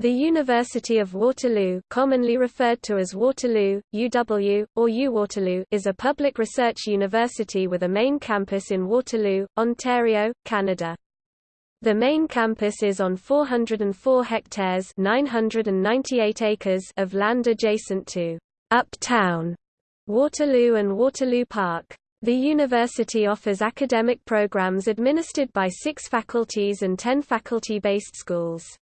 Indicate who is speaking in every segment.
Speaker 1: The University of Waterloo commonly referred to as Waterloo, UW, or UWaterloo is a public research university with a main campus in Waterloo, Ontario, Canada. The main campus is on 404 hectares 998 acres of land adjacent to Uptown, Waterloo and Waterloo Park. The university offers academic programs administered by six faculties and ten faculty-based schools.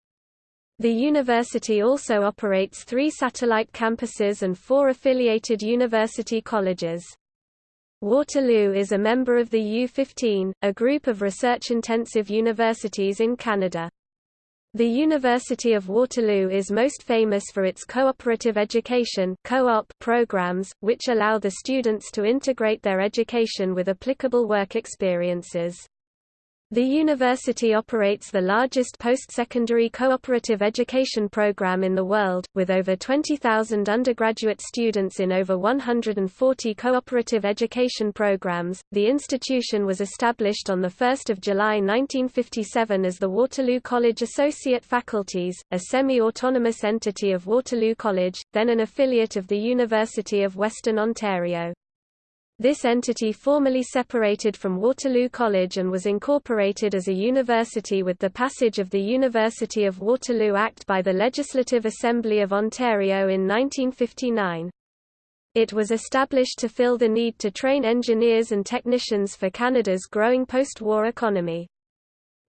Speaker 1: The university also operates three satellite campuses and four affiliated university colleges. Waterloo is a member of the U15, a group of research-intensive universities in Canada. The University of Waterloo is most famous for its cooperative education co-op programs, which allow the students to integrate their education with applicable work experiences. The university operates the largest post-secondary cooperative education program in the world, with over 20,000 undergraduate students in over 140 cooperative education programs. The institution was established on 1 July 1957 as the Waterloo College Associate Faculties, a semi-autonomous entity of Waterloo College, then an affiliate of the University of Western Ontario. This entity formally separated from Waterloo College and was incorporated as a university with the passage of the University of Waterloo Act by the Legislative Assembly of Ontario in 1959. It was established to fill the need to train engineers and technicians for Canada's growing post-war economy.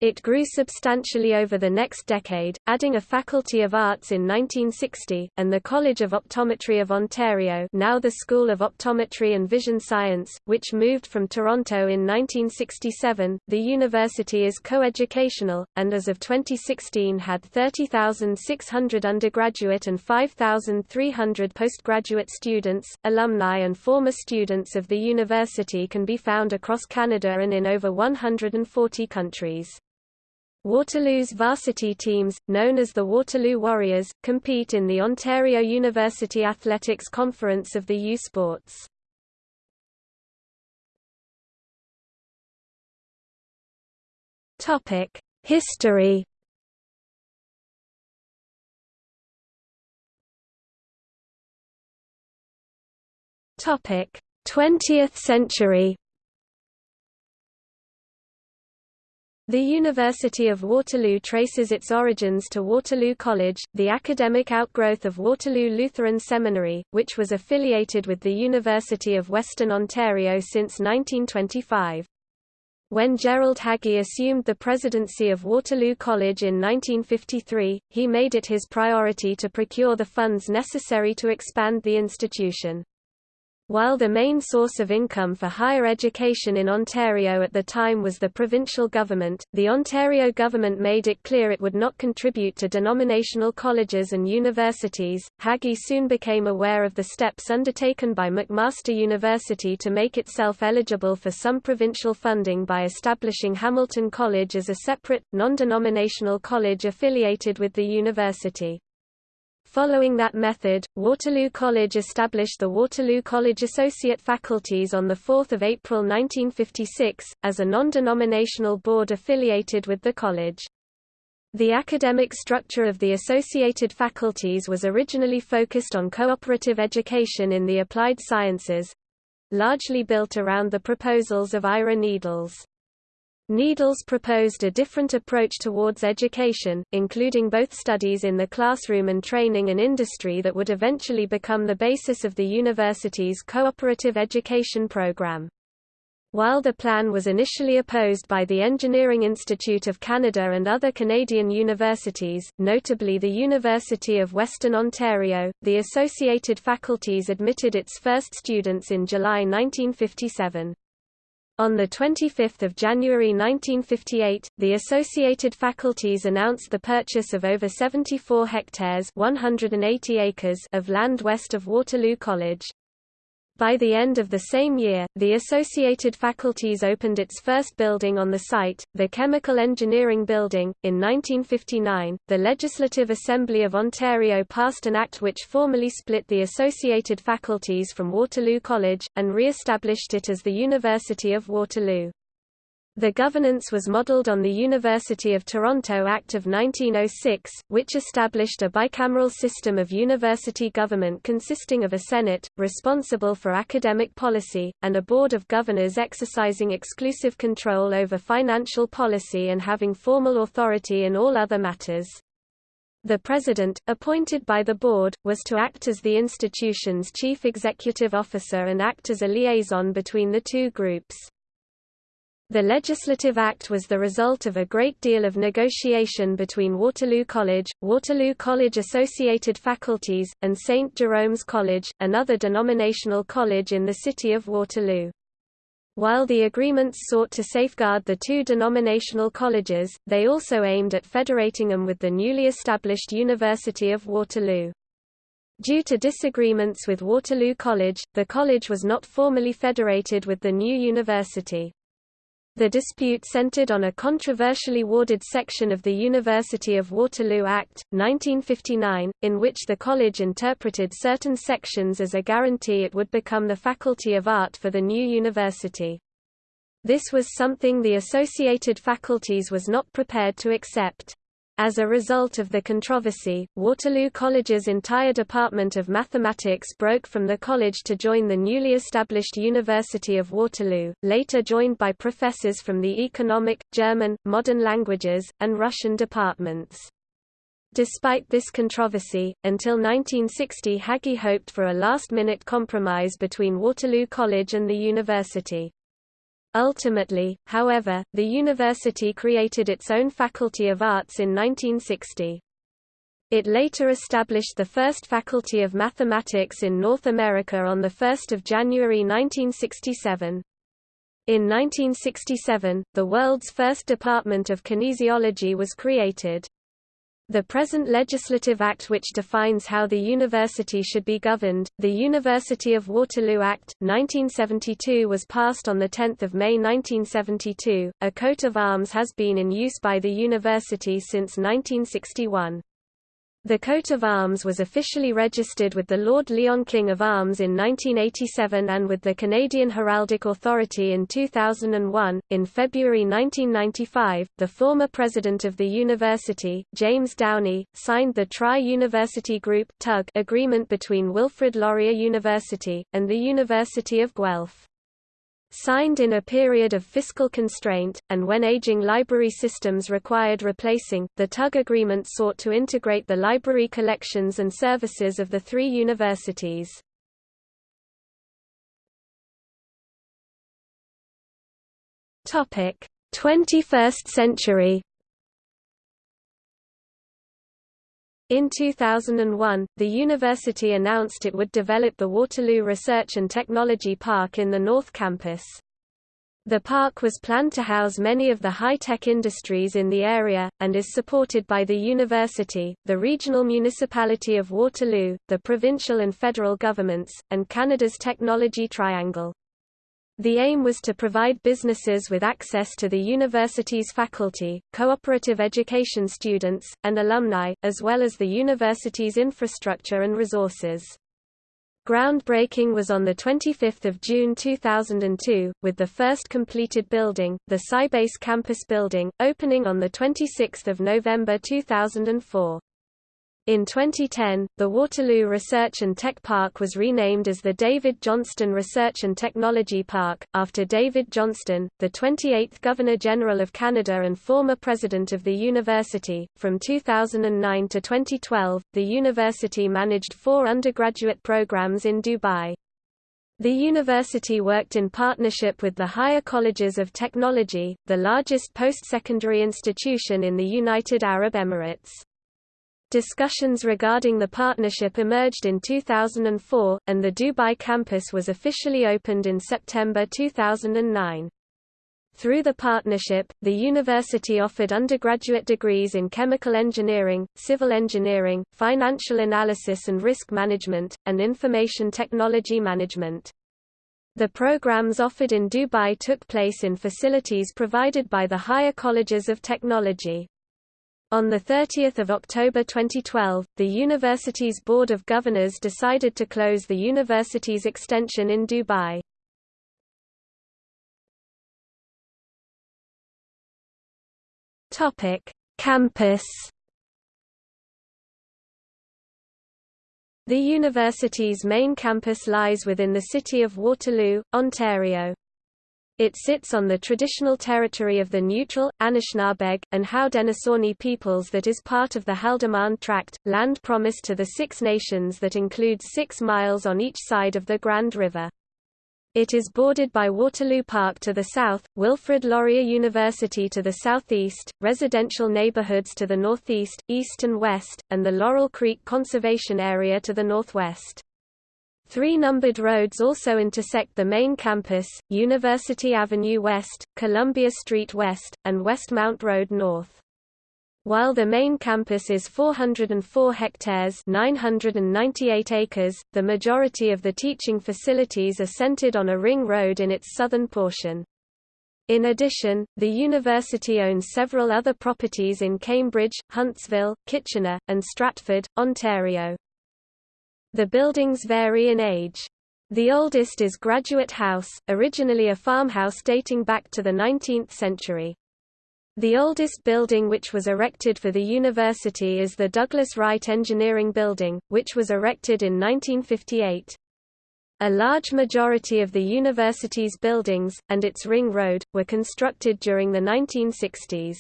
Speaker 1: It grew substantially over the next decade, adding a Faculty of Arts in 1960, and the College of Optometry of Ontario now the School of Optometry and Vision Science, which moved from Toronto in 1967. The university is coeducational, and as of 2016 had 30,600 undergraduate and 5,300 postgraduate students. Alumni and former students of the university can be found across Canada and in over 140 countries. Waterloo's varsity teams, known as the Waterloo Warriors, compete in the Ontario University Athletics Conference of the U Sports. History Topic: 20th century. The University of Waterloo traces its origins to Waterloo College, the academic outgrowth of Waterloo Lutheran Seminary, which was affiliated with the University of Western Ontario since 1925. When Gerald Hagey assumed the presidency of Waterloo College in 1953, he made it his priority to procure the funds necessary to expand the institution. While the main source of income for higher education in Ontario at the time was the provincial government, the Ontario government made it clear it would not contribute to denominational colleges and universities. Hagey soon became aware of the steps undertaken by McMaster University to make itself eligible for some provincial funding by establishing Hamilton College as a separate, non-denominational college affiliated with the university. Following that method, Waterloo College established the Waterloo College Associate Faculties on 4 April 1956, as a non-denominational board affiliated with the college. The academic structure of the associated faculties was originally focused on cooperative education in the applied sciences—largely built around the proposals of Ira Needles. Needles proposed a different approach towards education, including both studies in the classroom and training and industry that would eventually become the basis of the university's cooperative education program. While the plan was initially opposed by the Engineering Institute of Canada and other Canadian universities, notably the University of Western Ontario, the associated faculties admitted its first students in July 1957. On 25 January 1958, the associated faculties announced the purchase of over 74 hectares 180 acres of land west of Waterloo College. By the end of the same year, the associated faculties opened its first building on the site, the Chemical Engineering Building. In 1959, the Legislative Assembly of Ontario passed an act which formally split the associated faculties from Waterloo College, and re-established it as the University of Waterloo. The governance was modelled on the University of Toronto Act of 1906, which established a bicameral system of university government consisting of a Senate, responsible for academic policy, and a Board of Governors exercising exclusive control over financial policy and having formal authority in all other matters. The president, appointed by the board, was to act as the institution's chief executive officer and act as a liaison between the two groups. The Legislative Act was the result of a great deal of negotiation between Waterloo College, Waterloo College associated faculties, and St. Jerome's College, another denominational college in the city of Waterloo. While the agreements sought to safeguard the two denominational colleges, they also aimed at federating them with the newly established University of Waterloo. Due to disagreements with Waterloo College, the college was not formally federated with the new university. The dispute centered on a controversially worded section of the University of Waterloo Act, 1959, in which the college interpreted certain sections as a guarantee it would become the Faculty of Art for the new university. This was something the associated faculties was not prepared to accept. As a result of the controversy, Waterloo College's entire Department of Mathematics broke from the college to join the newly established University of Waterloo, later joined by professors from the economic, German, modern languages, and Russian departments. Despite this controversy, until 1960 Hagey hoped for a last-minute compromise between Waterloo College and the university. Ultimately, however, the university created its own Faculty of Arts in 1960. It later established the first Faculty of Mathematics in North America on 1 January 1967. In 1967, the world's first Department of Kinesiology was created. The present legislative act which defines how the university should be governed, the University of Waterloo Act, 1972 was passed on 10 May 1972. A coat of arms has been in use by the university since 1961. The coat of arms was officially registered with the Lord Lyon King of Arms in 1987 and with the Canadian Heraldic Authority in 2001. In February 1995, the former president of the university, James Downey, signed the Tri-University Group agreement between Wilfrid Laurier University, and the University of Guelph. Signed in a period of fiscal constraint, and when aging library systems required replacing, the TUG agreement sought to integrate the library collections and services of the three universities. Topic: 21st century In 2001, the university announced it would develop the Waterloo Research and Technology Park in the North Campus. The park was planned to house many of the high-tech industries in the area, and is supported by the university, the regional municipality of Waterloo, the provincial and federal governments, and Canada's Technology Triangle. The aim was to provide businesses with access to the university's faculty, cooperative education students, and alumni, as well as the university's infrastructure and resources. Groundbreaking was on 25 June 2002, with the first completed building, the Sybase Campus Building, opening on 26 November 2004. In 2010, the Waterloo Research and Tech Park was renamed as the David Johnston Research and Technology Park, after David Johnston, the 28th Governor-General of Canada and former president of the university. From 2009 to 2012, the university managed four undergraduate programs in Dubai. The university worked in partnership with the Higher Colleges of Technology, the largest post-secondary institution in the United Arab Emirates. Discussions regarding the partnership emerged in 2004, and the Dubai campus was officially opened in September 2009. Through the partnership, the university offered undergraduate degrees in chemical engineering, civil engineering, financial analysis and risk management, and information technology management. The programs offered in Dubai took place in facilities provided by the higher colleges of technology. On 30 October 2012, the university's Board of Governors decided to close the university's extension in Dubai. Campus. The university's main campus lies within the city of Waterloo, Ontario. It sits on the traditional territory of the neutral, Anishinaabeg, and Haudenosaunee peoples that is part of the Haldimand Tract, land promised to the Six Nations that includes six miles on each side of the Grand River. It is bordered by Waterloo Park to the south, Wilfrid Laurier University to the southeast, residential neighborhoods to the northeast, east and west, and the Laurel Creek Conservation Area to the northwest. Three numbered roads also intersect the main campus, University Avenue West, Columbia Street West, and Westmount Road North. While the main campus is 404 hectares 998 acres, the majority of the teaching facilities are centered on a ring road in its southern portion. In addition, the university owns several other properties in Cambridge, Huntsville, Kitchener, and Stratford, Ontario. The buildings vary in age. The oldest is Graduate House, originally a farmhouse dating back to the 19th century. The oldest building which was erected for the university is the Douglas Wright Engineering Building, which was erected in 1958. A large majority of the university's buildings, and its ring road, were constructed during the 1960s.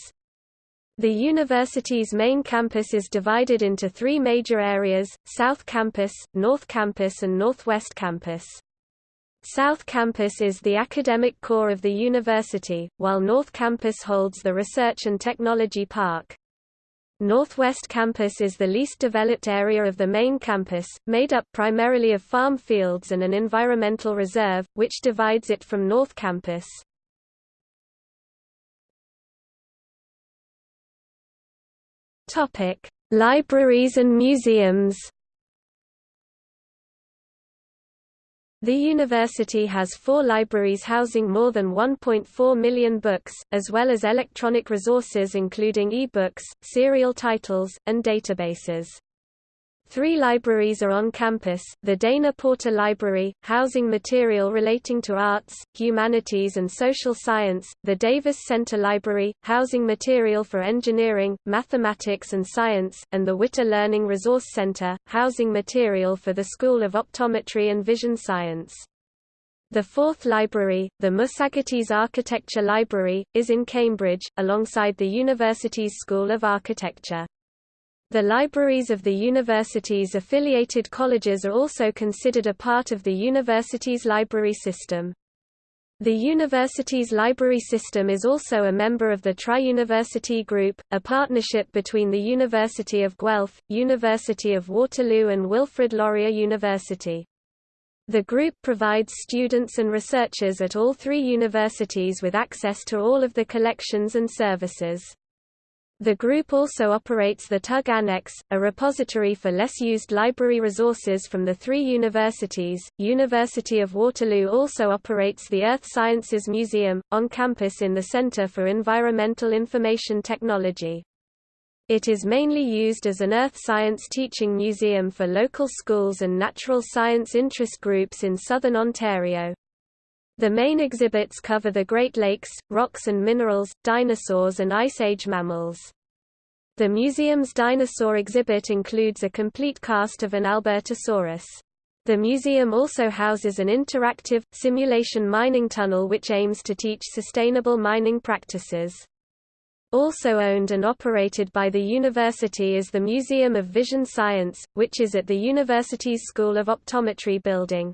Speaker 1: The university's main campus is divided into three major areas, South Campus, North Campus and Northwest Campus. South Campus is the academic core of the university, while North Campus holds the Research and Technology Park. Northwest Campus is the least developed area of the main campus, made up primarily of farm fields and an environmental reserve, which divides it from North Campus. Libraries and museums The university has four libraries housing more than 1.4 million books, as well as electronic resources including e-books, serial titles, and databases. Three libraries are on campus, the Dana Porter Library, housing material relating to arts, humanities and social science, the Davis Center Library, housing material for engineering, mathematics and science, and the Witter Learning Resource Center, housing material for the School of Optometry and Vision Science. The fourth library, the Musagetes Architecture Library, is in Cambridge, alongside the university's School of Architecture. The libraries of the university's affiliated colleges are also considered a part of the university's library system. The university's library system is also a member of the Tri-University Group, a partnership between the University of Guelph, University of Waterloo and Wilfrid Laurier University. The group provides students and researchers at all three universities with access to all of the collections and services. The group also operates the TUG Annex, a repository for less used library resources from the three universities. University of Waterloo also operates the Earth Sciences Museum, on campus in the Center for Environmental Information Technology. It is mainly used as an earth science teaching museum for local schools and natural science interest groups in southern Ontario. The main exhibits cover the Great Lakes, rocks and minerals, dinosaurs and Ice Age mammals. The museum's dinosaur exhibit includes a complete cast of an Albertosaurus. The museum also houses an interactive, simulation mining tunnel which aims to teach sustainable mining practices. Also owned and operated by the university is the Museum of Vision Science, which is at the university's School of Optometry building.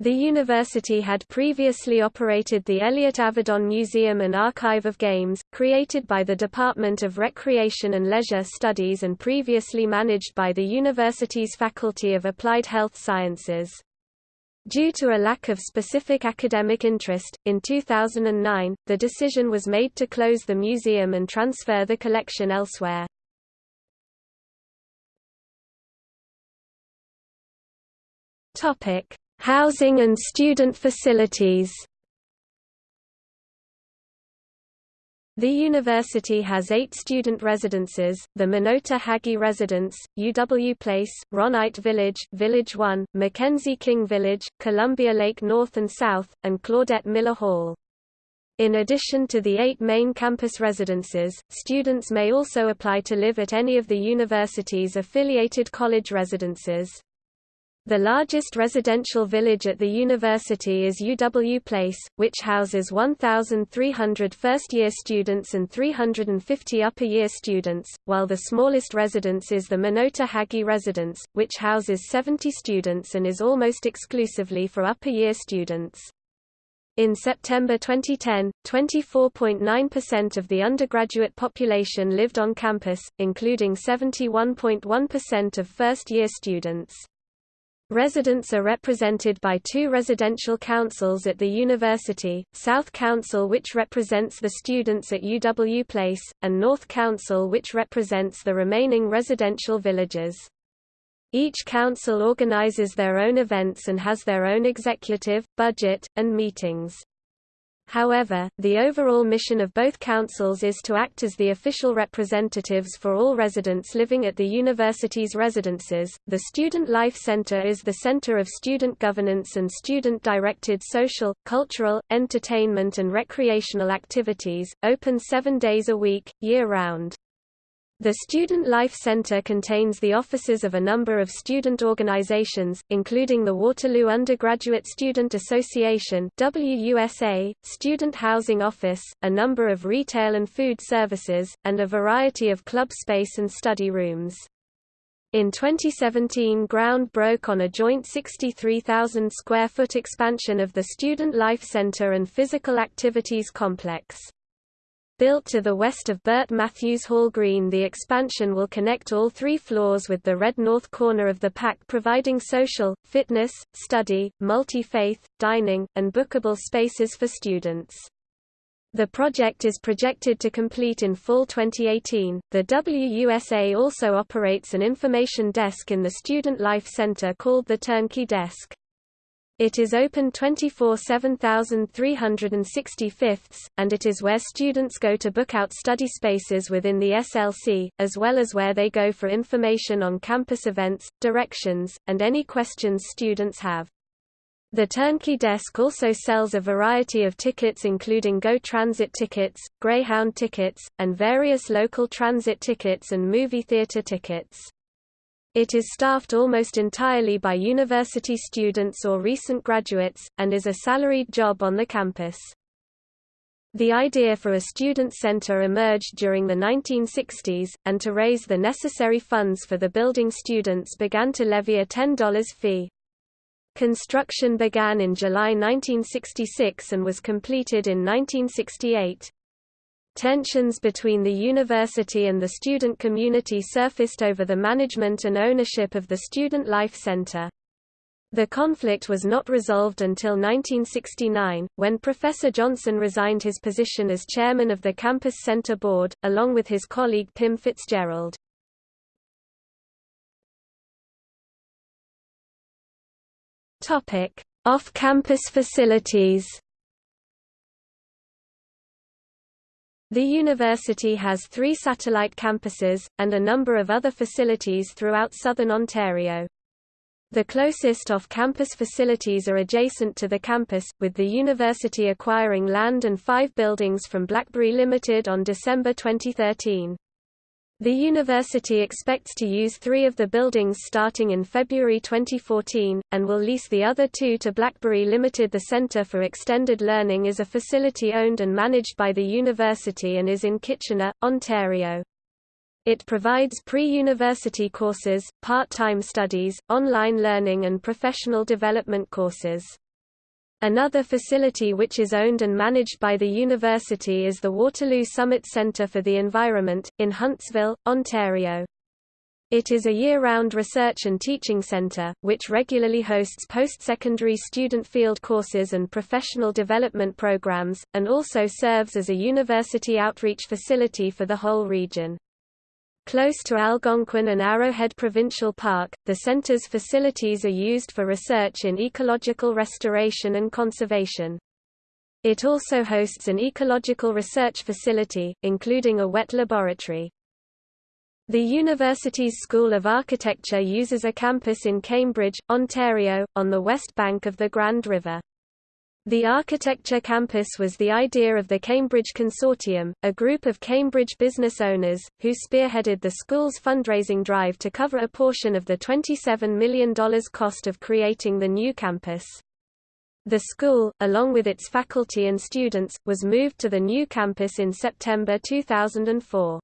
Speaker 1: The university had previously operated the Elliott Avedon Museum and Archive of Games, created by the Department of Recreation and Leisure Studies and previously managed by the university's Faculty of Applied Health Sciences. Due to a lack of specific academic interest, in 2009, the decision was made to close the museum and transfer the collection elsewhere. Topic: Housing and student facilities The university has eight student residences, the Minota Hagey Residence, UW Place, Ron Eydt Village, Village 1, Mackenzie King Village, Columbia Lake North and South, and Claudette Millar Hall. In addition to the eight main campus residences, students may also apply to live at any of the university's affiliated college residences. The largest residential village at the university is UW Place, which houses 1,300 first-year students and 350 upper-year students, while the smallest residence is the Minota Hagey residence, which houses 70 students and is almost exclusively for upper-year students. In September 2010, 24.9% of the undergraduate population lived on campus, including 71.1% of first-year students. Residents are represented by two residential councils at the university, South Council which represents the students at UW Place, and North Council which represents the remaining residential villages. Each council organizes their own events and has their own executive, budget, and meetings. However, the overall mission of both councils is to act as the official representatives for all residents living at the university's residences. The Student Life Center is the center of student governance and student directed social, cultural, entertainment, and recreational activities, open seven days a week, year round. The Student Life Center contains the offices of a number of student organizations, including the Waterloo Undergraduate Student Association WUSA, Student Housing Office, a number of retail and food services, and a variety of club space and study rooms. In 2017 ground broke on a joint 63,000 square foot expansion of the Student Life Center and Physical Activities Complex. Built to the west of Burt Matthews Hall Green the expansion will connect all three floors with the red north corner of the PAC providing social, fitness, study, multi-faith, dining, and bookable spaces for students. The project is projected to complete in fall 2018. The WUSA also operates an information desk in the Student Life Center called the Turnkey Desk. It is open 24 7365, and it is where students go to book out study spaces within the SLC, as well as where they go for information on campus events, directions, and any questions students have. The Turnkey Desk also sells a variety of tickets including GO Transit tickets, Greyhound tickets, and various local transit tickets and movie theater tickets. It is staffed almost entirely by university students or recent graduates, and is a salaried job on the campus. The idea for a student center emerged during the 1960s, and to raise the necessary funds for the building students began to levy a $10 fee. Construction began in July 1966 and was completed in 1968. Tensions between the university and the student community surfaced over the management and ownership of the Student Life Center. The conflict was not resolved until 1969, when Professor Johnson resigned his position as chairman of the Campus Center Board, along with his colleague Pim Fitzgerald. Off-campus facilities The university has three satellite campuses, and a number of other facilities throughout southern Ontario. The closest off-campus facilities are adjacent to the campus, with the university acquiring land and five buildings from BlackBerry Limited on December 2013. The university expects to use three of the buildings starting in February 2014, and will lease the other two to BlackBerry Limited. The Center for Extended Learning is a facility owned and managed by the university and is in Kitchener, Ontario. It provides pre-university courses, part-time studies, online learning and professional development courses. Another facility which is owned and managed by the university is the Waterloo Summit Centre for the Environment, in Huntsville, Ontario. It is a year-round research and teaching center, which regularly hosts post-secondary student field courses and professional development programs, and also serves as a university outreach facility for the whole region. Close to Algonquin and Arrowhead Provincial Park, the center's facilities are used for research in ecological restoration and conservation. It also hosts an ecological research facility, including a wet laboratory. The university's School of Architecture uses a campus in Cambridge, Ontario, on the west bank of the Grand River. The architecture campus was the idea of the Cambridge Consortium, a group of Cambridge business owners, who spearheaded the school's fundraising drive to cover a portion of the $27 million cost of creating the new campus. The school, along with its faculty and students, was moved to the new campus in September 2004.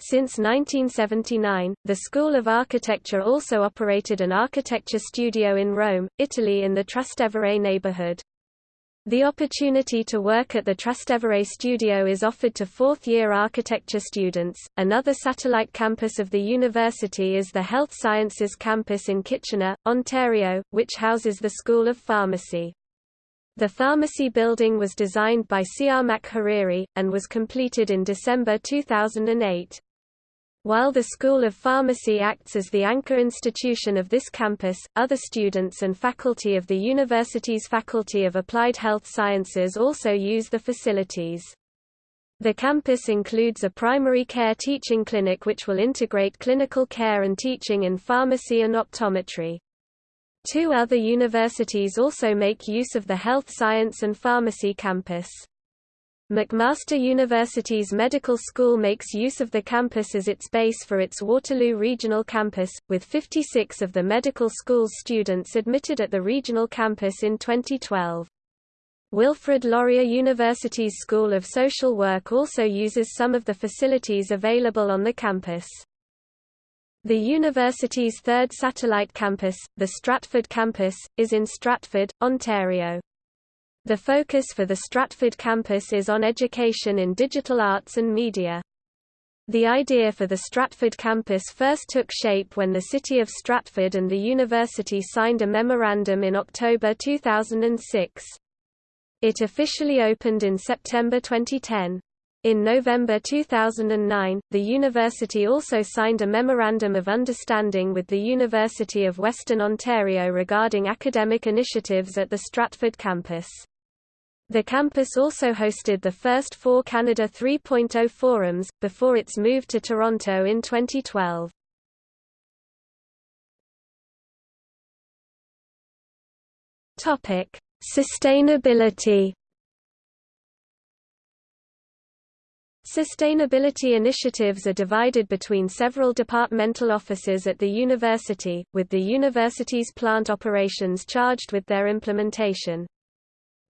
Speaker 1: Since 1979, the School of Architecture also operated an architecture studio in Rome, Italy in the Trastevere neighborhood. The opportunity to work at the Trastevere studio is offered to fourth-year architecture students. Another satellite campus of the university is the Health Sciences campus in Kitchener, Ontario, which houses the School of Pharmacy. The pharmacy building was designed by Siamak Hariri, and was completed in December 2008. While the School of Pharmacy acts as the anchor institution of this campus, other students and faculty of the university's Faculty of Applied Health Sciences also use the facilities. The campus includes a primary care teaching clinic which will integrate clinical care and teaching in pharmacy and optometry. Two other universities also make use of the health science and pharmacy campus. McMaster University's medical school makes use of the campus as its base for its Waterloo Regional Campus, with 56 of the medical school's students admitted at the regional campus in 2012. Wilfrid Laurier University's School of Social Work also uses some of the facilities available on the campus. The university's third satellite campus, the Stratford campus, is in Stratford, Ontario. The focus for the Stratford campus is on education in digital arts and media. The idea for the Stratford campus first took shape when the City of Stratford and the university signed a memorandum in October 2006. It officially opened in September 2010. In November 2009, the university also signed a Memorandum of Understanding with the University of Western Ontario regarding academic initiatives at the Stratford campus. The campus also hosted the first four Canada 3.0 forums, before its move to Toronto in 2012. Sustainability Sustainability initiatives are divided between several departmental offices at the university, with the university's plant operations charged with their implementation.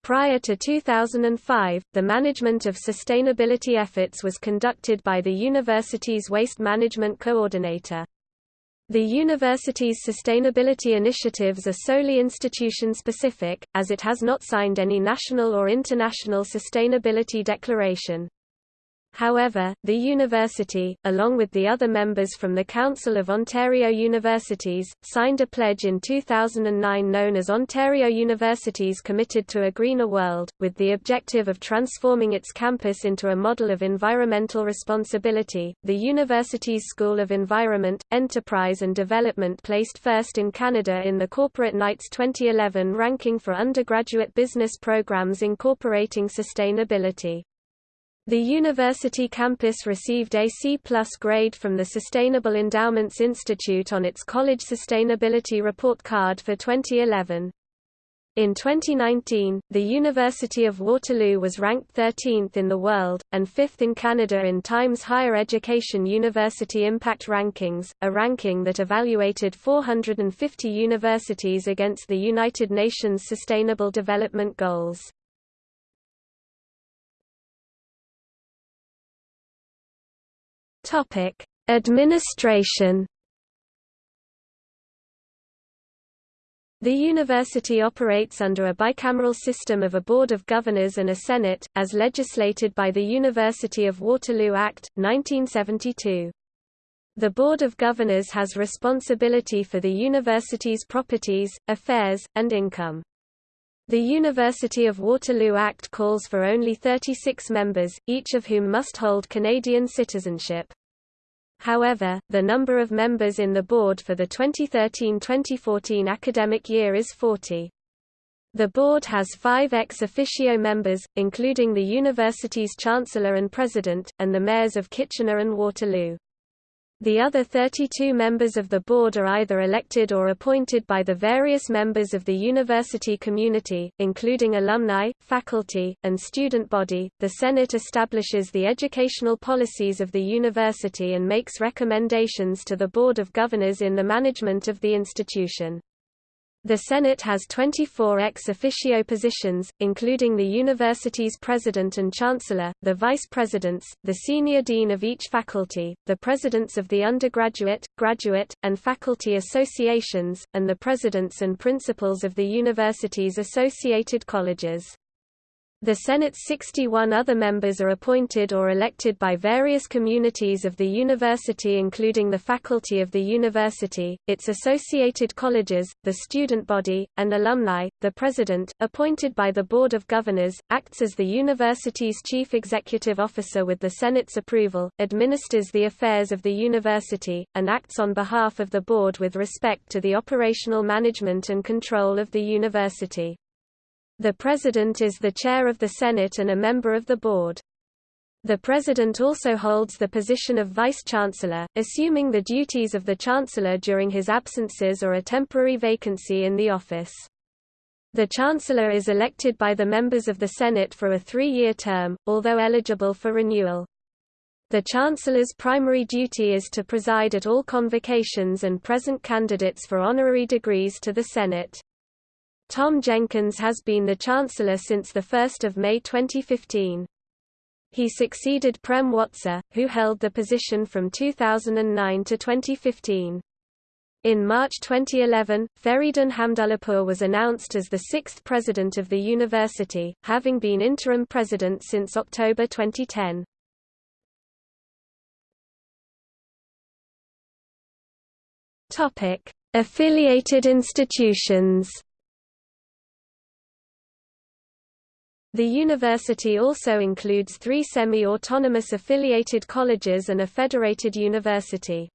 Speaker 1: Prior to 2005, the management of sustainability efforts was conducted by the university's Waste Management Coordinator. The university's sustainability initiatives are solely institution-specific, as it has not signed any national or international sustainability declaration. However, the university, along with the other members from the Council of Ontario Universities, signed a pledge in 2009 known as Ontario Universities Committed to a Greener World, with the objective of transforming its campus into a model of environmental responsibility. The university's School of Environment, Enterprise and Development placed first in Canada in the Corporate Knights 2011 ranking for undergraduate business programs incorporating sustainability. The university campus received a C+ grade from the Sustainable Endowments Institute on its College Sustainability Report Card for 2011. In 2019, the University of Waterloo was ranked 13th in the world, and 5th in Canada in Times Higher Education University Impact Rankings, a ranking that evaluated 450 universities against the United Nations Sustainable Development Goals. Topic: Administration. The university operates under a bicameral system of a Board of Governors and a Senate, as legislated by the University of Waterloo Act, 1972. The Board of Governors has responsibility for the university's properties, affairs, and income. The University of Waterloo Act calls for only 36 members, each of whom must hold Canadian citizenship. However, the number of members in the board for the 2013-2014 academic year is 40. The board has five ex officio members, including the university's chancellor and president, and the mayors of Kitchener and Waterloo. The other 32 members of the board are either elected or appointed by the various members of the university community, including alumni, faculty, and student body. The Senate establishes the educational policies of the university and makes recommendations to the Board of Governors in the management of the institution. The Senate has 24 ex officio positions, including the university's president and chancellor, the vice presidents, the senior dean of each faculty, the presidents of the undergraduate, graduate, and faculty associations, and the presidents and principals of the university's associated colleges. The Senate's 61 other members are appointed or elected by various communities of the university including the faculty of the university, its associated colleges, the student body, and alumni. The president, appointed by the Board of Governors, acts as the university's chief executive officer with the Senate's approval, administers the affairs of the university, and acts on behalf of the board with respect to the operational management and control of the university. The President is the chair of the Senate and a member of the board. The President also holds the position of Vice-Chancellor, assuming the duties of the Chancellor during his absences or a temporary vacancy in the office. The Chancellor is elected by the members of the Senate for a three-year term, although eligible for renewal. The Chancellor's primary duty is to preside at all convocations and present candidates for honorary degrees to the Senate. Tom Jenkins has been the Chancellor since 1 May 2015. He succeeded Prem Watsa, who held the position from 2009 to 2015. In March 2011, Feridun Hamdullahpur was announced as the sixth president of the university, having been interim president since October 2010. Affiliated institutions The university also includes three semi-autonomous affiliated colleges and a federated university.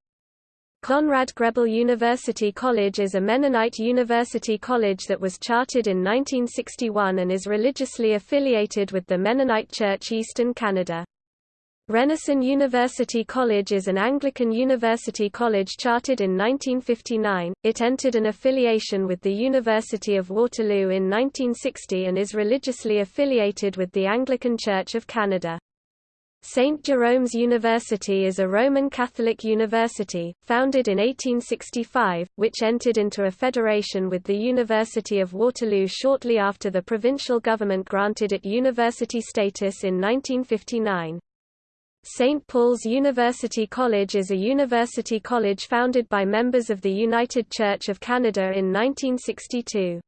Speaker 1: Conrad Grebel University College is a Mennonite university college that was chartered in 1961 and is religiously affiliated with the Mennonite Church Eastern Canada. Renison University College is an Anglican university college chartered in 1959. It entered an affiliation with the University of Waterloo in 1960 and is religiously affiliated with the Anglican Church of Canada. St. Jerome's University is a Roman Catholic university, founded in 1865, which entered into a federation with the University of Waterloo shortly after the provincial government granted it university status in 1959. St. Paul's University College is a university college founded by members of the United Church of Canada in 1962.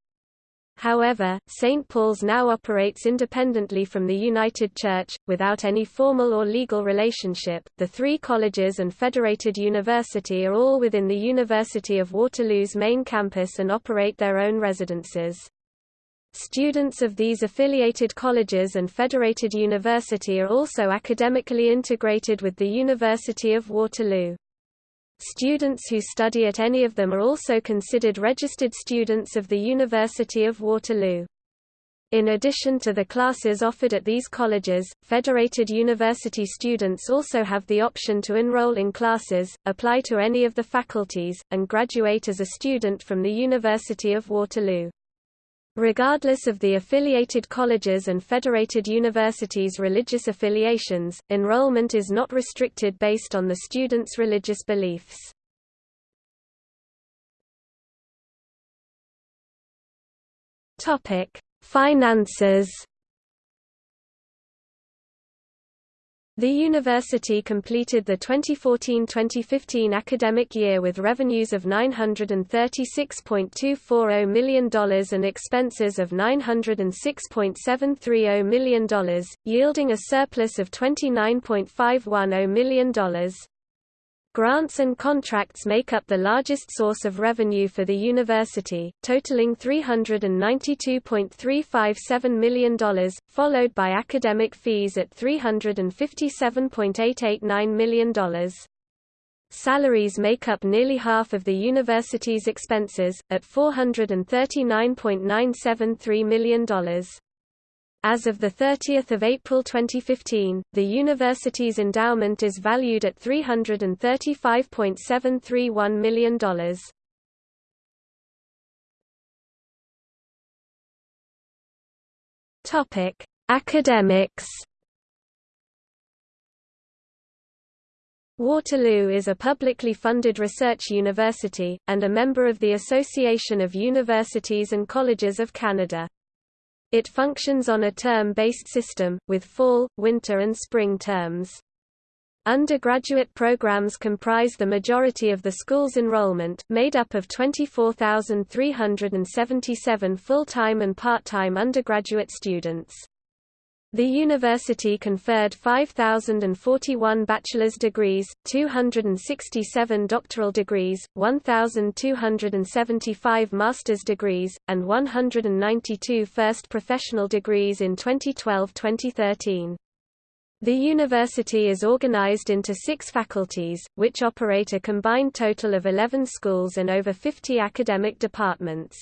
Speaker 1: However, St. Paul's now operates independently from the United Church, without any formal or legal relationship. The three colleges and Federated University are all within the University of Waterloo's main campus and operate their own residences. Students of these affiliated colleges and federated university are also academically integrated with the University of Waterloo. Students who study at any of them are also considered registered students of the University of Waterloo. In addition to the classes offered at these colleges, federated university students also have the option to enroll in classes, apply to any of the faculties, and graduate as a student from the University of Waterloo. Regardless of the affiliated colleges and federated universities' religious affiliations, enrollment is not restricted based on the student's religious beliefs. Finances The university completed the 2014-2015 academic year with revenues of $936.240 million and expenses of $906.730 million, yielding a surplus of $29.510 million. Grants and contracts make up the largest source of revenue for the university, totaling $392.357 million, followed by academic fees at $357.889 million. Salaries make up nearly half of the university's expenses, at $439.973 million. As of 30 April 2015, the university's endowment is valued at $335.731 million. Topic: Academics. Waterloo is a publicly funded research university, and a member of the Association of Universities and Colleges of Canada. It functions on a term-based system, with fall, winter and spring terms. Undergraduate programs comprise the majority of the school's enrollment, made up of 24,377 full-time and part-time undergraduate students. The university conferred 5,041 bachelor's degrees, 267 doctoral degrees, 1,275 master's degrees, and 192 first professional degrees in 2012-2013. The university is organized into six faculties, which operate a combined total of 11 schools and over 50 academic departments.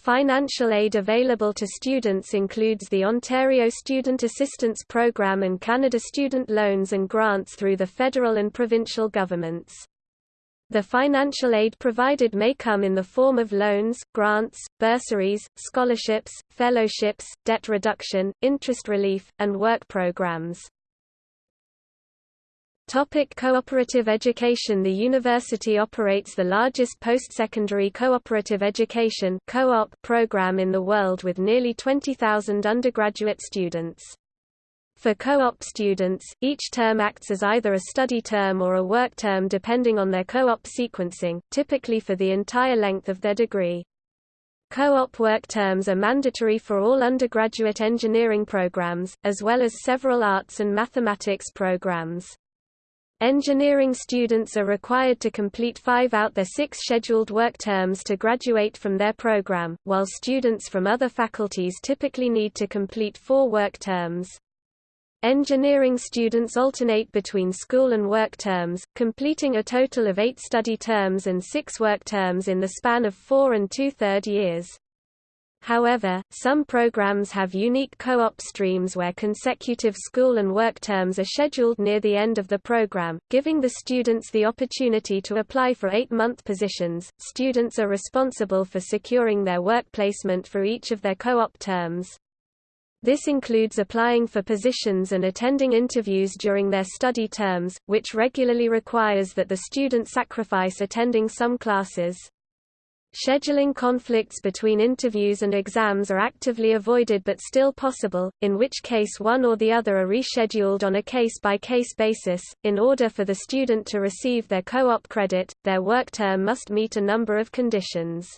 Speaker 1: Financial aid available to students includes the Ontario Student Assistance Program and Canada Student Loans and Grants through the federal and provincial governments. The financial aid provided may come in the form of loans, grants, bursaries, scholarships, fellowships, debt reduction, interest relief, and work programs. Topic cooperative education The university operates the largest post-secondary cooperative education co-op program in the world with nearly 20,000 undergraduate students. For co-op students, each term acts as either a study term or a work term depending on their co-op sequencing, typically for the entire length of their degree. Co-op work terms are mandatory for all undergraduate engineering programs, as well as several arts and mathematics programs. Engineering students are required to complete five out their six scheduled work terms to graduate from their program, while students from other faculties typically need to complete four work terms. Engineering students alternate between school and work terms, completing a total of eight study terms and six work terms in the span of four and two-third years. However, some programs have unique co-op streams where consecutive school and work terms are scheduled near the end of the program, giving the students the opportunity to apply for eight-month positions. Students are responsible for securing their work placement for each of their co-op terms. This includes applying for positions and attending interviews during their study terms, which regularly requires that the student sacrifice attending some classes. Scheduling conflicts between interviews and exams are actively avoided but still possible, in which case one or the other are rescheduled on a case-by-case -case basis. In order for the student to receive their co-op credit, their work term must meet a number of conditions.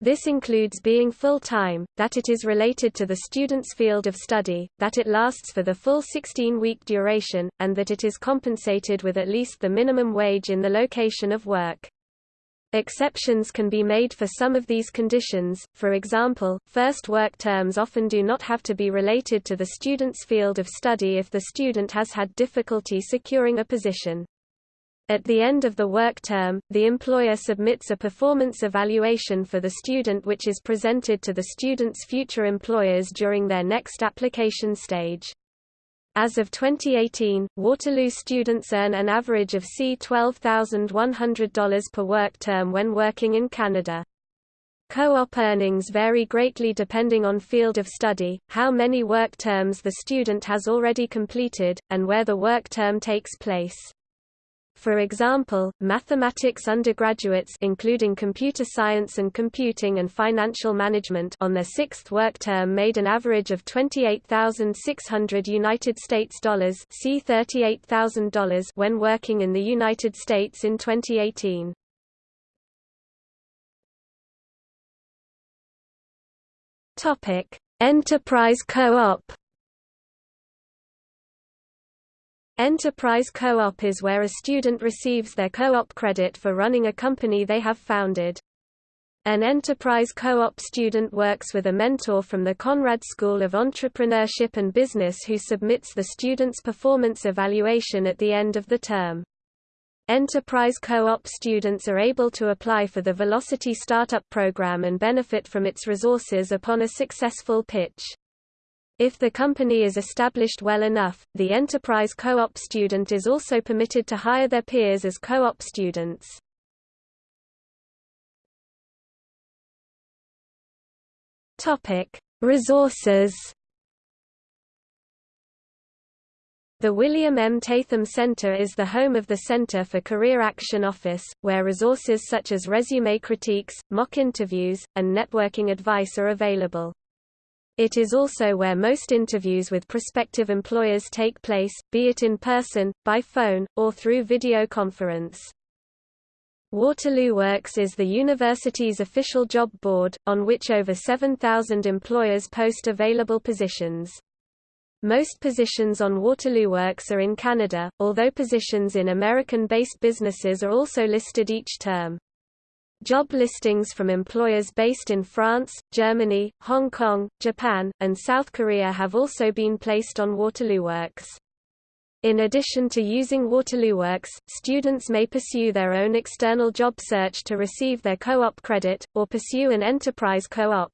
Speaker 1: This includes being full-time, that it is related to the student's field of study, that it lasts for the full 16-week duration, and that it is compensated with at least the minimum wage in the location of work. Exceptions can be made for some of these conditions, for example, first work terms often do not have to be related to the student's field of study if the student has had difficulty securing a position. At the end of the work term, the employer submits a performance evaluation for the student which is presented to the student's future employers during their next application stage. As of 2018, Waterloo students earn an average of C $12,100 per work term when working in Canada. Co-op earnings vary greatly depending on field of study, how many work terms the student has already completed, and where the work term takes place. For example, mathematics undergraduates including computer science and computing and financial management on their sixth work term made an average of 28,600 United States dollars (C $38,000) when working in the United States in 2018. Topic: Enterprise Co-op Enterprise co-op is where a student receives their co-op credit for running a company they have founded. An enterprise co-op student works with a mentor from the Conrad School of Entrepreneurship and Business who submits the student's performance evaluation at the end of the term. Enterprise co-op students are able to apply for the Velocity Startup program and benefit from its resources upon a successful pitch. If the company is established well enough, the enterprise co-op student is also permitted to hire their peers as co-op students. Resources. The William M. Tatham Center is the home of the Center for Career Action Office, where resources such as resume critiques, mock interviews, and networking advice are available. It is also where most interviews with prospective employers take place, be it in person, by phone, or through video conference. Waterloo Works is the university's official job board, on which over 7,000 employers post available positions. Most positions on Waterloo Works are in Canada, although positions in American-based businesses are also listed each term. Job listings from employers based in France, Germany, Hong Kong, Japan, and South Korea have also been placed on Waterloo Works. In addition to using Waterloo Works, students may pursue their own external job search to receive their co-op credit, or pursue an enterprise co-op.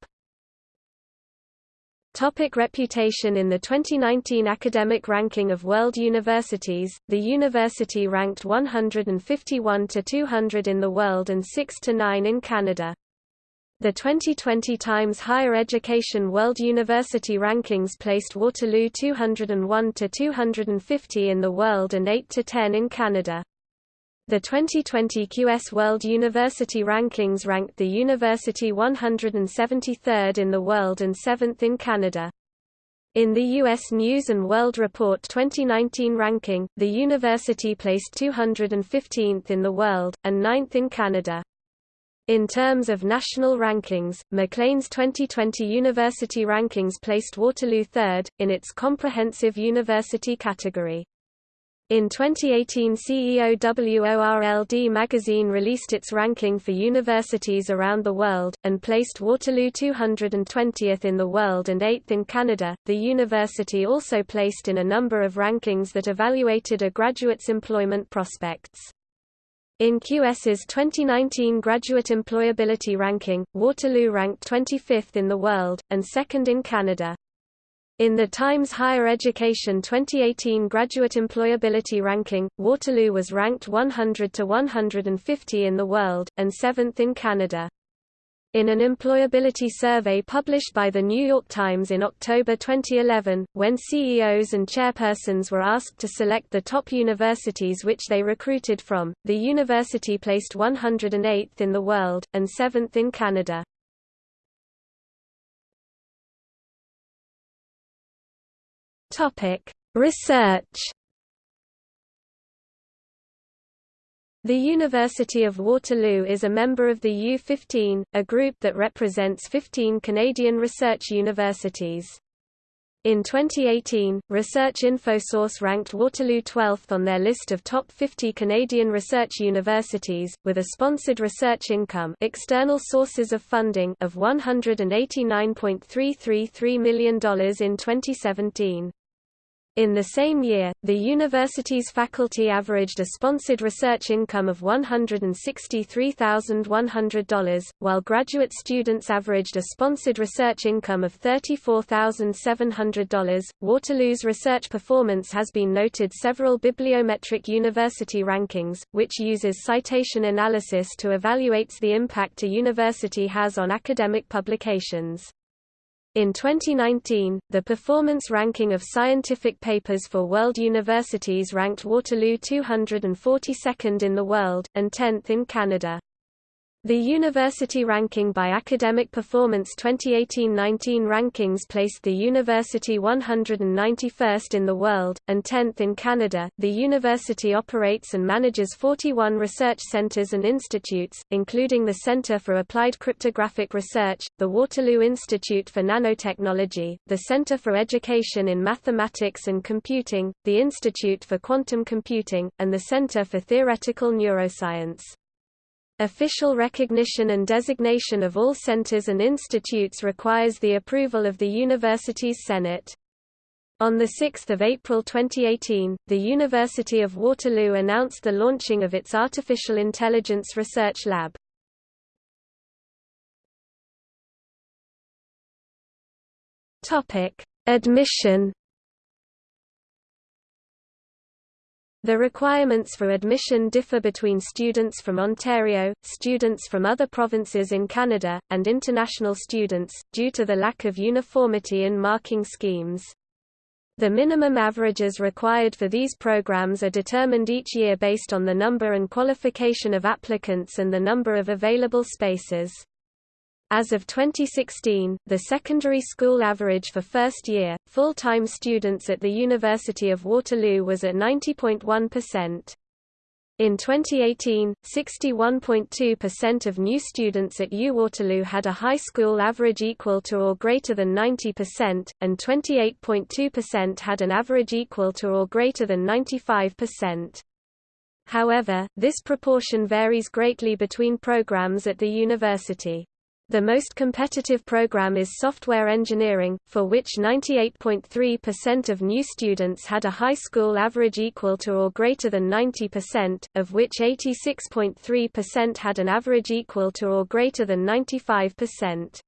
Speaker 1: Topic reputation In the 2019 academic ranking of world universities, the university ranked 151 to 200 in the world and 6 to 9 in Canada. The 2020 Times Higher Education World University Rankings placed Waterloo 201 to 250 in the world and 8 to 10 in Canada. The 2020 QS World University Rankings ranked the university 173rd in the world and 7th in Canada. In the U.S. News & World Report 2019 ranking, the university placed 215th in the world, and 9th in Canada. In terms of national rankings, Maclean's 2020 university rankings placed Waterloo third, in its comprehensive university category. In 2018 CEOWORLD magazine released its ranking for universities around the world, and placed Waterloo 220th in the world and 8th in Canada. The university also placed in a number of rankings that evaluated a graduate's employment prospects. In QS's 2019 Graduate Employability Ranking, Waterloo ranked 25th in the world, and second in Canada. In the Times Higher Education 2018 Graduate Employability Ranking, Waterloo was ranked 100 to 150 in the world, and 7th in Canada. In an employability survey published by The New York Times in October 2011, when CEOs and chairpersons were asked to select the top universities which they recruited from, the university placed 108th in the world, and 7th in Canada. Research The University of Waterloo is a member of the U15, a group that represents 15 Canadian research universities. In 2018, Research InfoSource ranked Waterloo 12th on their list of top 50 Canadian research universities, with a sponsored research income external sources of funding of $189.333 million in 2017. In the same year, the university's faculty averaged a sponsored research income of $163,100, while graduate students averaged a sponsored research income of $34,700. Waterloo's research performance has been noted several bibliometric university rankings, which uses citation analysis to evaluate the impact a university has on academic publications. In 2019, the performance ranking of scientific papers for world universities ranked Waterloo 242nd in the world, and 10th in Canada. The university ranking by Academic Performance 2018-19 rankings placed the university 191st in the world, and 10th in Canada. The university operates and manages 41 research centers and institutes, including the Center for Applied Cryptographic Research, the Waterloo Institute for Nanotechnology, the Center for Education in Mathematics and Computing, the Institute for Quantum Computing, and the Center for Theoretical Neuroscience. Official recognition and designation of all centers and institutes requires the approval of the university's Senate. On 6 April 2018, the University of Waterloo announced the launching of its Artificial Intelligence Research Lab. Admission The requirements for admission differ between students from Ontario, students from other provinces in Canada, and international students, due to the lack of uniformity in marking schemes. The minimum averages required for these programs are determined each year based on the number and qualification of applicants and the number of available spaces. As of 2016, the secondary school average for first-year, full-time students at the University of Waterloo was at 90.1%. In 2018, 61.2% of new students at UWaterloo had a high school average equal to or greater than 90%, and 28.2% had an average equal to or greater than 95%. However, this proportion varies greatly between programs at the university. The most competitive program is software engineering, for which 98.3% of new students had a high school average equal to or greater than 90%, of which 86.3% had an average equal to or greater than 95%.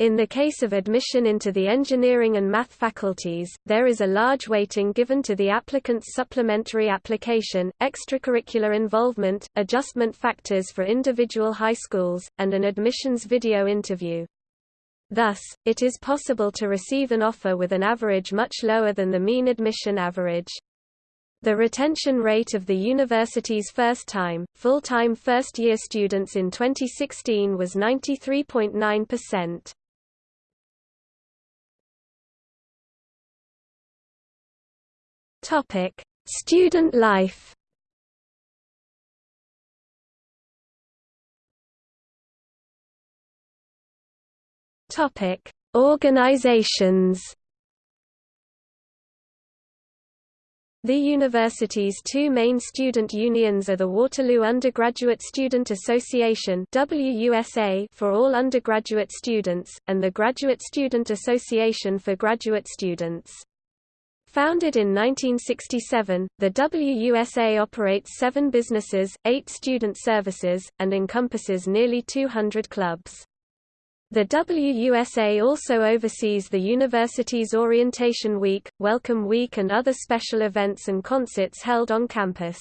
Speaker 1: In the case of admission into the engineering and math faculties, there is a large weighting given to the applicant's supplementary application, extracurricular involvement, adjustment factors for individual high schools, and an admissions video interview. Thus, it is possible to receive an offer with an average much lower than the mean admission average. The retention rate of the university's first-time, full-time first-year students in 2016 was 93.9%. Topic: Student life. Topic: Organizations. The university's two main student unions are the Waterloo Undergraduate Student Association WUSA for all undergraduate students, and the Graduate Student Association for graduate students. Founded in 1967, the WUSA operates seven businesses, eight student services, and encompasses nearly 200 clubs. The WUSA also oversees the university's Orientation Week, Welcome Week and other special events and concerts held on campus.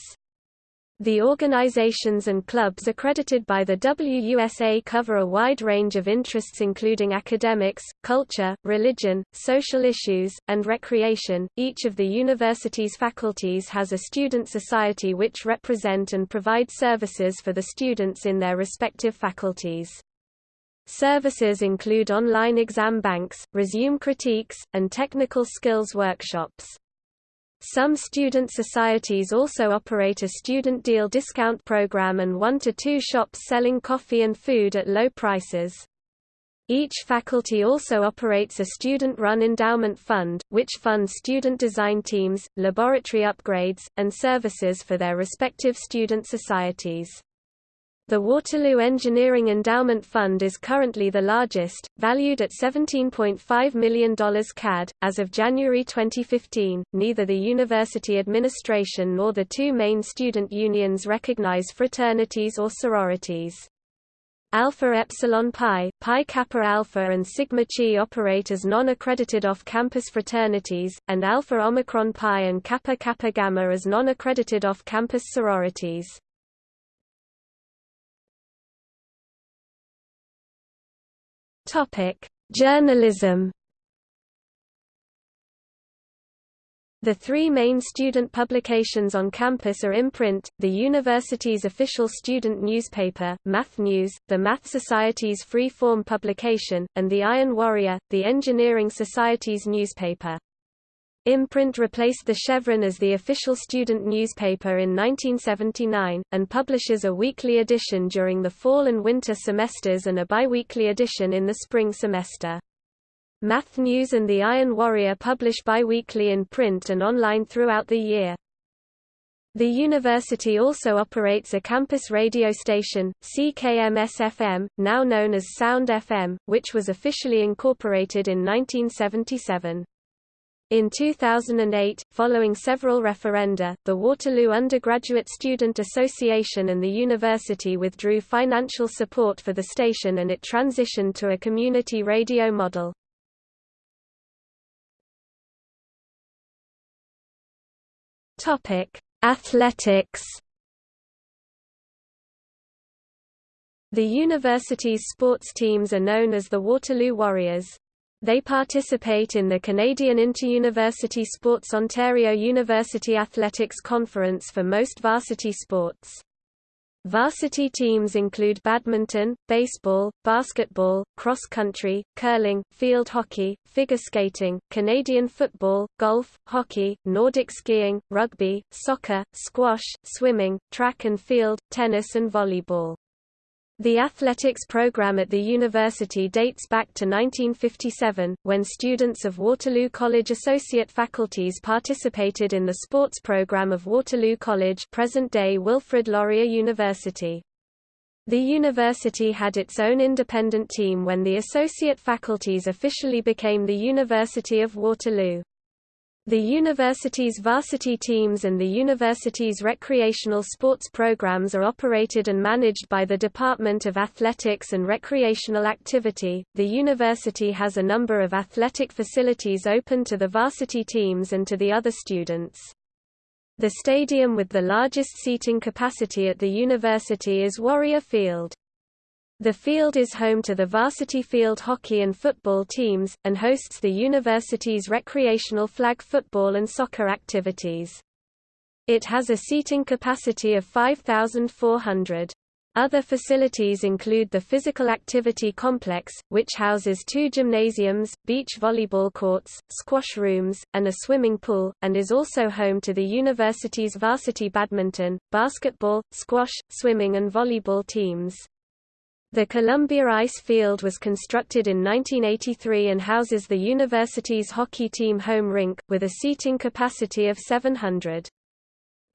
Speaker 1: The organizations and clubs accredited by the WUSA cover a wide range of interests including academics, culture, religion, social issues, and recreation. Each of the university's faculties has a student society which represent and provide services for the students in their respective faculties. Services include online exam banks, resume critiques, and technical skills workshops. Some student societies also operate a student deal discount program and one to two shops selling coffee and food at low prices. Each faculty also operates a student-run endowment fund, which funds student design teams, laboratory upgrades, and services for their respective student societies. The Waterloo Engineering Endowment Fund is currently the largest, valued at $17.5 million CAD. As of January 2015, neither the university administration nor the two main student unions recognize fraternities or sororities. Alpha Epsilon Pi, Pi Kappa Alpha and Sigma Chi operate as non-accredited off-campus fraternities, and Alpha Omicron Pi and Kappa Kappa Gamma as non-accredited off-campus sororities. Topic: Journalism. The three main student publications on campus are Imprint, the university's official student newspaper, Math News, the Math Society's free-form publication, and the Iron Warrior, the Engineering Society's newspaper. Imprint replaced the Chevron as the official student newspaper in 1979, and publishes a weekly edition during the fall and winter semesters and a biweekly edition in the spring semester. Math News and the Iron Warrior publish biweekly in print and online throughout the year. The university also operates a campus radio station, CKMS-FM, now known as Sound FM, which was officially incorporated in 1977. In 2008, following several referenda, the Waterloo Undergraduate Student Association and the university withdrew financial support for the station and it transitioned to a community radio model. Athletics The university's sports teams are known as the Waterloo Warriors. They participate in the Canadian Interuniversity Sports Ontario University Athletics Conference for most varsity sports. Varsity teams include badminton, baseball, basketball, cross country, curling, field hockey, figure skating, Canadian football, golf, hockey, Nordic skiing, rugby, soccer, squash, swimming, track and field, tennis and volleyball. The athletics program at the university dates back to 1957, when students of Waterloo College associate faculties participated in the sports program of Waterloo College present-day Wilfrid Laurier University. The university had its own independent team when the associate faculties officially became the University of Waterloo. The university's varsity teams and the university's recreational sports programs are operated and managed by the Department of Athletics and Recreational Activity. The university has a number of athletic facilities open to the varsity teams and to the other students. The stadium with the largest seating capacity at the university is Warrior Field. The field is home to the varsity field hockey and football teams, and hosts the university's recreational flag football and soccer activities. It has a seating capacity of 5,400. Other facilities include the Physical Activity Complex, which houses two gymnasiums, beach volleyball courts, squash rooms, and a swimming pool, and is also home to the university's varsity badminton, basketball, squash, swimming and volleyball teams. The Columbia Ice Field was constructed in 1983 and houses the university's hockey team home rink, with a seating capacity of 700.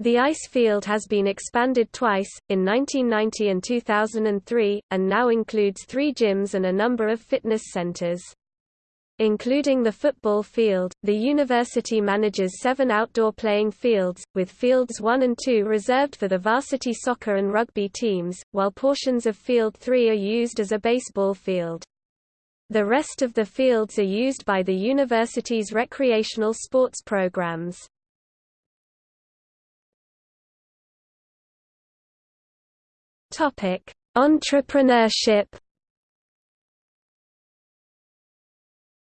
Speaker 1: The ice field has been expanded twice, in 1990 and 2003, and now includes three gyms and a number of fitness centers. Including the football field, the university manages seven outdoor playing fields, with fields 1 and 2 reserved for the varsity soccer and rugby teams, while portions of field 3 are used as a baseball field. The rest of the fields are used by the university's recreational sports programs. Entrepreneurship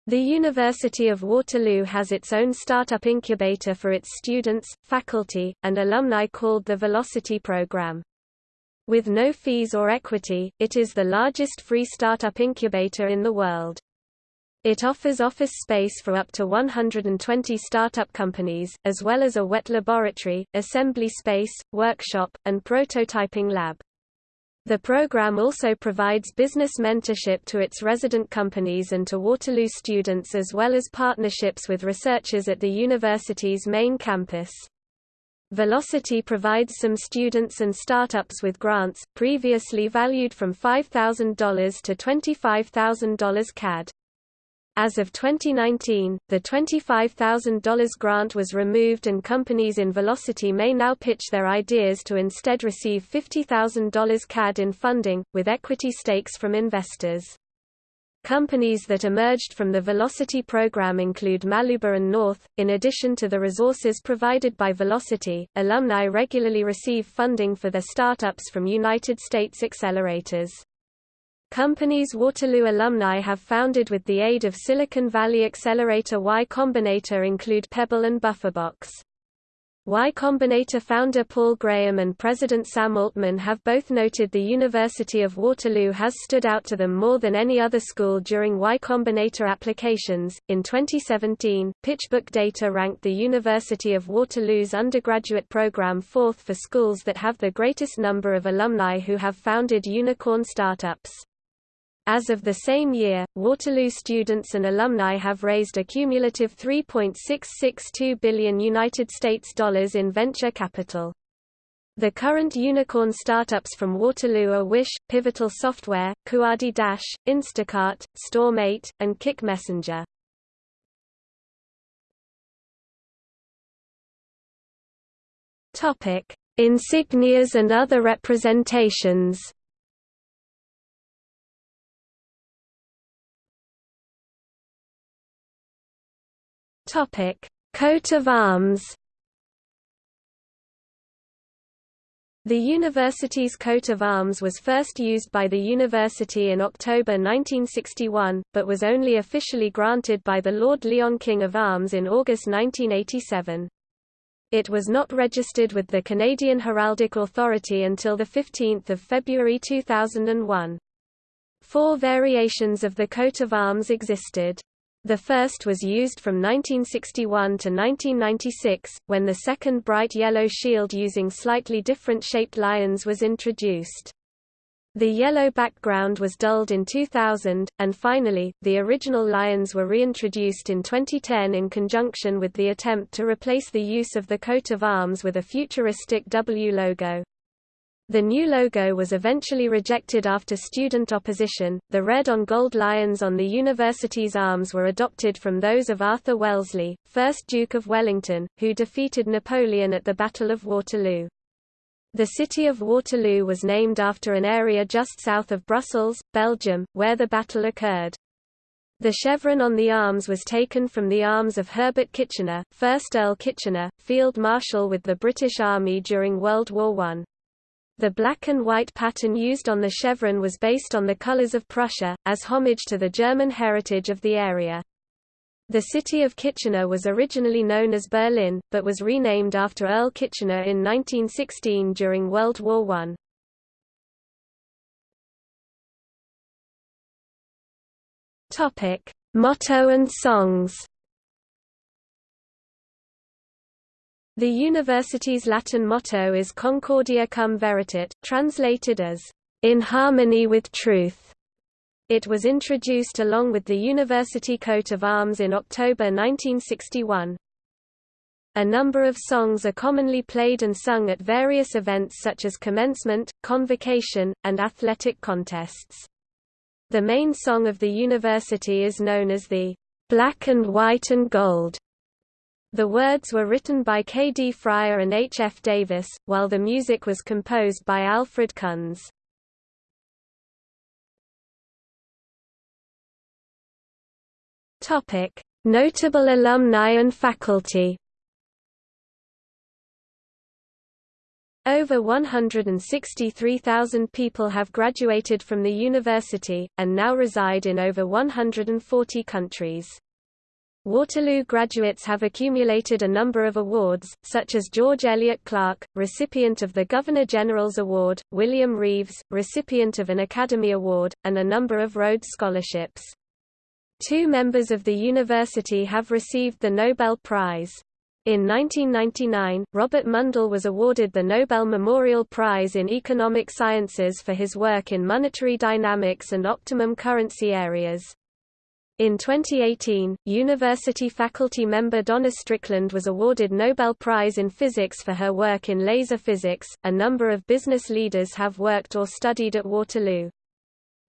Speaker 1: The University of Waterloo has its own startup incubator for its students, faculty, and alumni called the Velocity Program. With no fees or equity, it is the largest free startup incubator in the world. It offers office space for up to 120 startup companies, as well as a wet laboratory, assembly space, workshop, and prototyping lab. The program also provides business mentorship to its resident companies and to Waterloo students as well as partnerships with researchers at the university's main campus. Velocity provides some students and startups with grants, previously valued from $5,000 to $25,000 CAD. As of 2019, the $25,000 grant was removed and companies in Velocity may now pitch their ideas to instead receive $50,000 CAD in funding, with equity stakes from investors. Companies that emerged from the Velocity program include Maluuba and North. In addition to the resources provided by Velocity, alumni regularly receive funding for their startups from United States accelerators. Companies Waterloo alumni have founded with the aid of Silicon Valley accelerator Y Combinator include Pebble and Bufferbox. Y Combinator founder Paul Graham and President Sam Altman have both noted the University of Waterloo has stood out to them more than any other school during Y Combinator applications. In 2017, PitchBook data ranked the University of Waterloo's undergraduate program fourth for schools that have the greatest number of alumni who have founded unicorn startups. As of the same year, Waterloo students and alumni have raised a cumulative 3.662 billion United States dollars in venture capital. The current unicorn startups from Waterloo are Wish, Pivotal Software, Kuaidi Dache, Instacart, Storm8, and Kik Messenger. Topic: Insignias and other representations. Topic: Coat of arms. The university's coat of arms was first used by the university in October 1961, but was only officially granted by the Lord Lyon King of Arms in August 1987. It was not registered with the Canadian Heraldic Authority until 15 February 2001. Four variations of the coat of arms existed. The first was used from 1961 to 1996, when the second bright yellow shield using slightly different shaped lions was introduced. The yellow background was dulled in 2000, and finally, the original lions were reintroduced in 2010 in conjunction with the attempt to replace the use of the coat of arms with a futuristic W logo. The new logo was eventually rejected after student opposition. The red on gold lions on the university's arms were adopted from those of Arthur Wellesley, 1st Duke of Wellington, who defeated Napoleon at the Battle of Waterloo. The city of Waterloo was named after an area just south of Brussels, Belgium, where the battle occurred. The chevron on the arms was taken from the arms of Herbert Kitchener, 1st Earl Kitchener, Field Marshal with the British Army during World War I. The black and white pattern used on the chevron was based on the colors of Prussia, as homage to the German heritage of the area. The city of Kitchener was originally known as Berlin, but was renamed after Earl Kitchener in 1916 during World War I. Topic: Motto and songs. The university's Latin motto is Concordia cum veritate, translated as, "...in harmony with truth". It was introduced along with the university coat of arms in October 1961. A number of songs are commonly played and sung at various events such as commencement, convocation, and athletic contests. The main song of the university is known as the "...black and white and gold", the words were written by K. D. Fryer and H. F. Davis, while the music was composed by Alfred Kunz. Notable alumni and faculty. Over 163,000 people have graduated from the university, and now reside in over 140 countries. Waterloo graduates have accumulated a number of awards, such as George Elliott Clarke, recipient of the Governor-General's Award, William Reeves, recipient of an Academy Award, and a number of Rhodes Scholarships. Two members of the university have received the Nobel Prize. In 1999, Robert Mundell was awarded the Nobel Memorial Prize in Economic Sciences for his work in monetary dynamics and optimum currency areas. In 2018, university faculty member Donna Strickland was awarded Nobel Prize in Physics for her work in laser physics. A number of business leaders have worked or studied at Waterloo.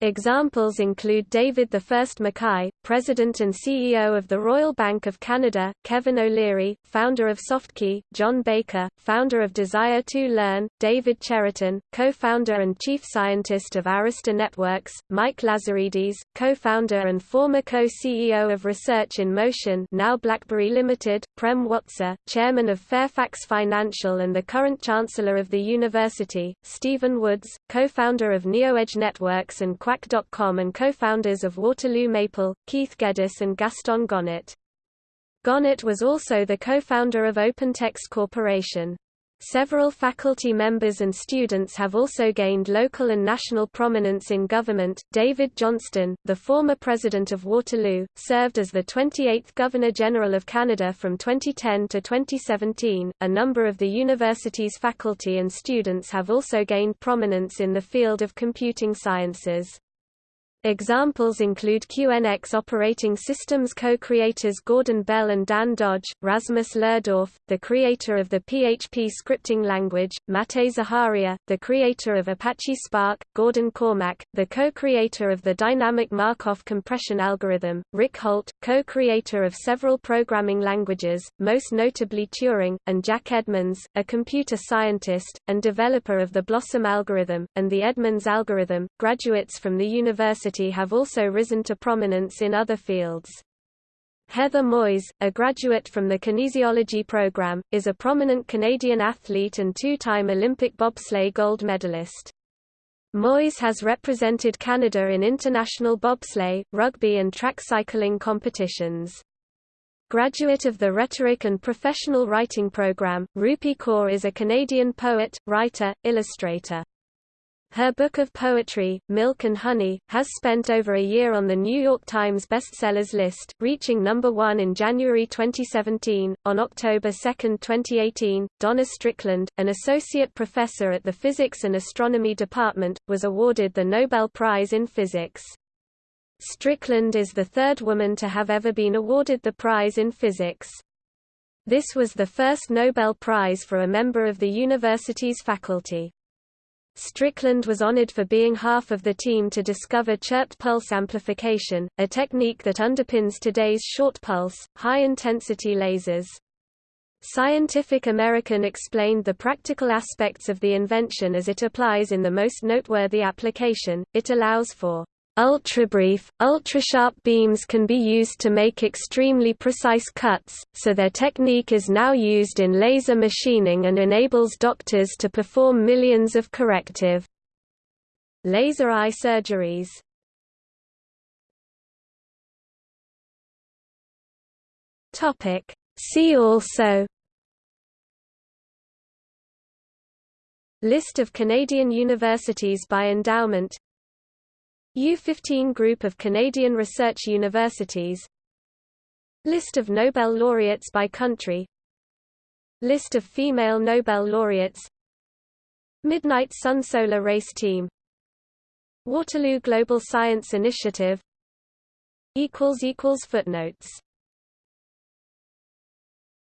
Speaker 1: Examples include David I McKay, President and CEO of the Royal Bank of Canada, Kevin O'Leary, founder of SoftKey, John Baker, founder of Desire2Learn, David Cheriton, co-founder and chief scientist of Arista Networks, Mike Lazaridis, co-founder and former co-CEO of Research in Motion now BlackBerry Limited, Prem Watsa, chairman of Fairfax Financial and the current chancellor of the university, Stephen Woods, co-founder of NeoEdge Networks and And co-founders of Waterloo Maple, Keith Geddes and Gaston Gonnet. Gonnet was also the co-founder of OpenText Corporation. Several faculty members and students have also gained local and national prominence in government. David Johnston, the former president of Waterloo, served as the 28th Governor General of Canada from 2010 to 2017. A number of the university's faculty and students have also gained prominence in the field of computing sciences. Examples include QNX operating systems co-creators Gordon Bell and Dan Dodge, Rasmus Lerdorf, the creator of the PHP scripting language, Matei Zaharia, the creator of Apache Spark, Gordon Cormack, the co-creator of the dynamic Markov compression algorithm, Ric Holt, co-creator of several programming languages, most notably Turing, and Jack Edmonds, a computer scientist, and developer of the Blossom algorithm, and the Edmonds algorithm. Graduates from the university have also risen to prominence in other fields. Heather Moyse, a graduate from the kinesiology program, is a prominent Canadian athlete and two-time Olympic bobsleigh gold medalist. Moyse has represented Canada in international bobsleigh, rugby and track cycling competitions. Graduate of the Rhetoric and Professional Writing Program, Rupi Kaur is a Canadian poet, writer, illustrator. Her book of poetry, Milk and Honey, has spent over a year on the New York Times bestsellers list, reaching number one in January 2017. On October 2, 2018, Donna Strickland, an associate professor at the Physics and Astronomy Department, was awarded the Nobel Prize in Physics. Strickland is the third woman to have ever been awarded the prize in physics. This was the first Nobel Prize for a member of the university's faculty. Strickland was honored for being half of the team to discover chirped pulse amplification, a technique that underpins today's short-pulse, high-intensity lasers. Scientific American explained the practical aspects of the invention as it applies in the most noteworthy application, it allows for Ultrabrief, ultrasharp beams can be used to make extremely precise cuts, so their technique is now used in laser machining and enables doctors to perform millions of corrective laser eye surgeries. Topic See also List of Canadian universities by endowment U15 Group of Canadian Research Universities. List of Nobel laureates by country. List of female Nobel laureates. Midnight Sun Solar Race Team. Waterloo Global Science Initiative. Footnotes